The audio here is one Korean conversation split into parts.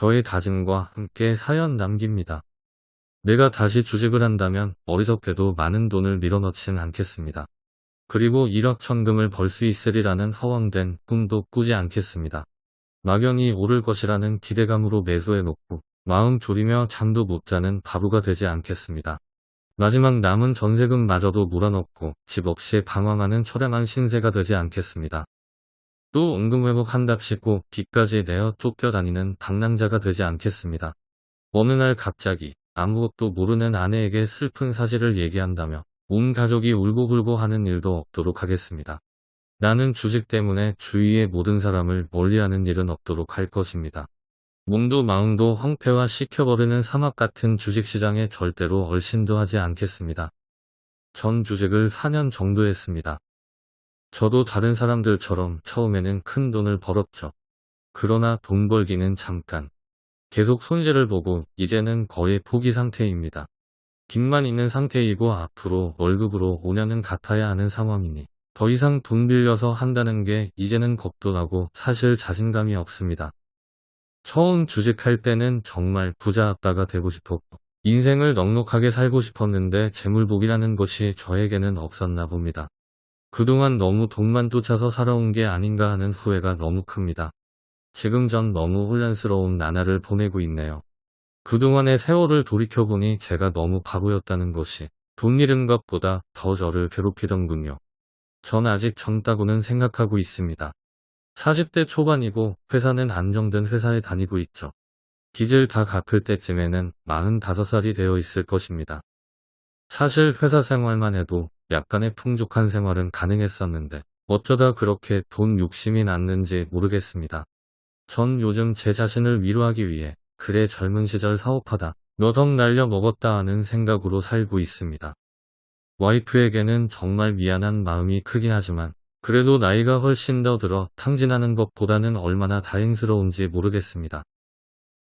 저의 다짐과 함께 사연 남깁니다. 내가 다시 주식을 한다면 어리석게도 많은 돈을 밀어넣진 않겠습니다. 그리고 1억 천금을 벌 수 있으리라는 허황된 꿈도 꾸지 않겠습니다. 막연히 오를 것이라는 기대감으로 매수해놓고 마음 졸이며 잠도 못 자는 바보가 되지 않겠습니다. 마지막 남은 전세금마저도 몰아넣고 집 없이 방황하는 처량한 신세가 되지 않겠습니다. 또 응급회복한답시고 빚까지 내어 쫓겨다니는 방랑자가 되지 않겠습니다. 어느 날 갑자기 아무것도 모르는 아내에게 슬픈 사실을 얘기한다며 온 가족이 울고불고 하는 일도 없도록 하겠습니다. 나는 주식 때문에 주위의 모든 사람을 멀리하는 일은 없도록 할 것입니다. 몸도 마음도 황폐화 시켜버리는 사막 같은 주식시장에 절대로 얼씬도 하지 않겠습니다. 전 주식을 4년 정도 했습니다. 저도 다른 사람들처럼 처음에는 큰 돈을 벌었죠. 그러나 돈 벌기는 잠깐. 계속 손실을 보고 이제는 거의 포기 상태입니다. 빚만 있는 상태이고 앞으로 월급으로 5년은 갚아야 하는 상황이니 더 이상 돈 빌려서 한다는 게 이제는 겁도 나고 사실 자신감이 없습니다. 처음 주식할 때는 정말 부자 아빠가 되고 싶었고 인생을 넉넉하게 살고 싶었는데 재물복이라는 것이 저에게는 없었나 봅니다. 그동안 너무 돈만 쫓아서 살아온 게 아닌가 하는 후회가 너무 큽니다. 지금 전 너무 혼란스러운 나날을 보내고 있네요. 그동안의 세월을 돌이켜보니 제가 너무 바보였다는 것이 돈 잃은 것보다 더 저를 괴롭히던군요. 전 아직 젊다고는 생각하고 있습니다. 40대 초반이고 회사는 안정된 회사에 다니고 있죠. 빚을 다 갚을 때쯤에는 45살이 되어 있을 것입니다. 사실 회사 생활만 해도 약간의 풍족한 생활은 가능했었는데 어쩌다 그렇게 돈 욕심이 났는지 모르겠습니다. 전 요즘 제 자신을 위로하기 위해 그래 젊은 시절 사업하다 몇 억 날려 먹었다 하는 생각으로 살고 있습니다. 와이프에게는 정말 미안한 마음이 크긴 하지만 그래도 나이가 훨씬 더 들어 탕진하는 것보다는 얼마나 다행스러운지 모르겠습니다.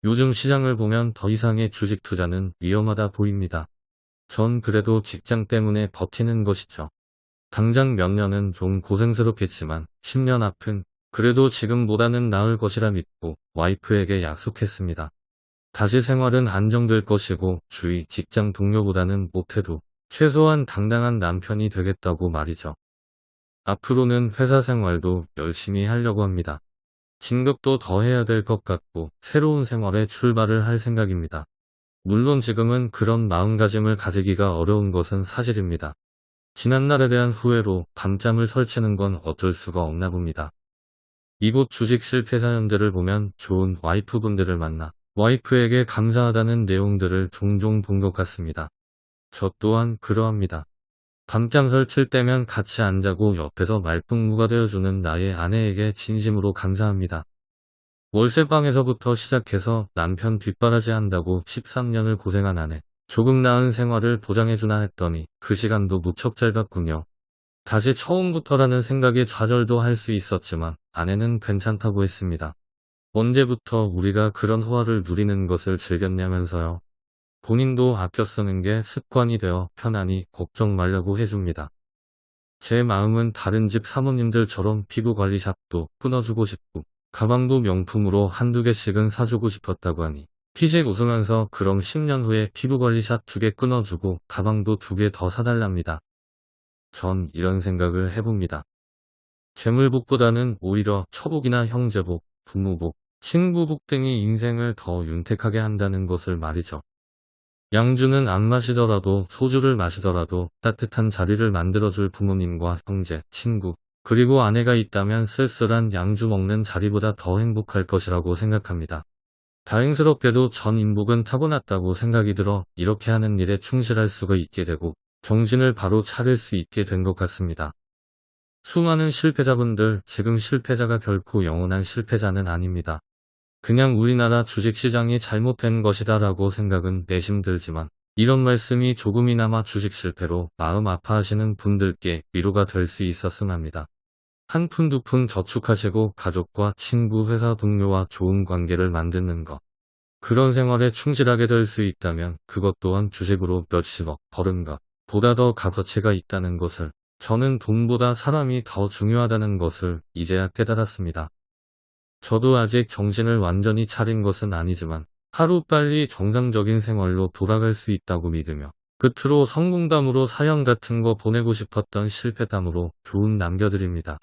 요즘 시장을 보면 더 이상의 주식 투자는 위험하다 보입니다. 전 그래도 직장 때문에 버티는 것이죠. 당장 몇 년은 좀 고생스럽겠지만 10년 앞은 그래도 지금보다는 나을 것이라 믿고 와이프에게 약속했습니다. 다시 생활은 안정될 것이고 주위 직장 동료보다는 못해도 최소한 당당한 남편이 되겠다고 말이죠. 앞으로는 회사 생활도 열심히 하려고 합니다. 진급도 더 해야 될 것 같고 새로운 생활에 출발을 할 생각입니다. 물론 지금은 그런 마음가짐을 가지기가 어려운 것은 사실입니다. 지난날에 대한 후회로 밤잠을 설치는 건 어쩔 수가 없나 봅니다. 이곳 주식 실패 사연들을 보면 좋은 와이프분들을 만나 와이프에게 감사하다는 내용들을 종종 본 것 같습니다. 저 또한 그러합니다. 밤잠 설칠 때면 같이 안 자고 옆에서 말풍무가 되어주는 나의 아내에게 진심으로 감사합니다. 월세방에서부터 시작해서 남편 뒷바라지 한다고 13년을 고생한 아내. 조금 나은 생활을 보장해주나 했더니 그 시간도 무척 짧았군요. 다시 처음부터라는 생각에 좌절도 할 수 있었지만 아내는 괜찮다고 했습니다. 언제부터 우리가 그런 호화를 누리는 것을 즐겼냐면서요. 본인도 아껴 쓰는 게 습관이 되어 편안히 걱정 말라고 해줍니다. 제 마음은 다른 집 사모님들처럼 피부관리샵도 끊어주고 싶고 가방도 명품으로 한두 개씩은 사주고 싶었다고 하니 피식 웃으면서 그럼 10년 후에 피부관리샵 두 개 끊어주고 가방도 두 개 더 사달랍니다. 전 이런 생각을 해봅니다. 재물복보다는 오히려 처복이나 형제복, 부모복, 친구복 등이 인생을 더 윤택하게 한다는 것을 말이죠. 양주는 안 마시더라도 소주를 마시더라도 따뜻한 자리를 만들어줄 부모님과 형제, 친구, 그리고 아내가 있다면 쓸쓸한 양주 먹는 자리보다 더 행복할 것이라고 생각합니다. 다행스럽게도 전 인복은 타고났다고 생각이 들어 이렇게 하는 일에 충실할 수가 있게 되고 정신을 바로 차릴 수 있게 된 것 같습니다. 수많은 실패자분들 지금 실패자가 결코 영원한 실패자는 아닙니다. 그냥 우리나라 주식시장이 잘못된 것이다 라고 생각은 내심 들지만 이런 말씀이 조금이나마 주식 실패로 마음 아파하시는 분들께 위로가 될 수 있었음 합니다. 한 푼 두 푼 저축하시고 가족과 친구 회사 동료와 좋은 관계를 만드는 것. 그런 생활에 충실하게 될 수 있다면 그것 또한 주식으로 몇십억 버는 것 보다 더 값어치가 있다는 것을 저는 돈보다 사람이 더 중요하다는 것을 이제야 깨달았습니다. 저도 아직 정신을 완전히 차린 것은 아니지만 하루빨리 정상적인 생활로 돌아갈 수 있다고 믿으며 끝으로 성공담으로 사연 같은 거 보내고 싶었던 실패담으로 두운 남겨드립니다.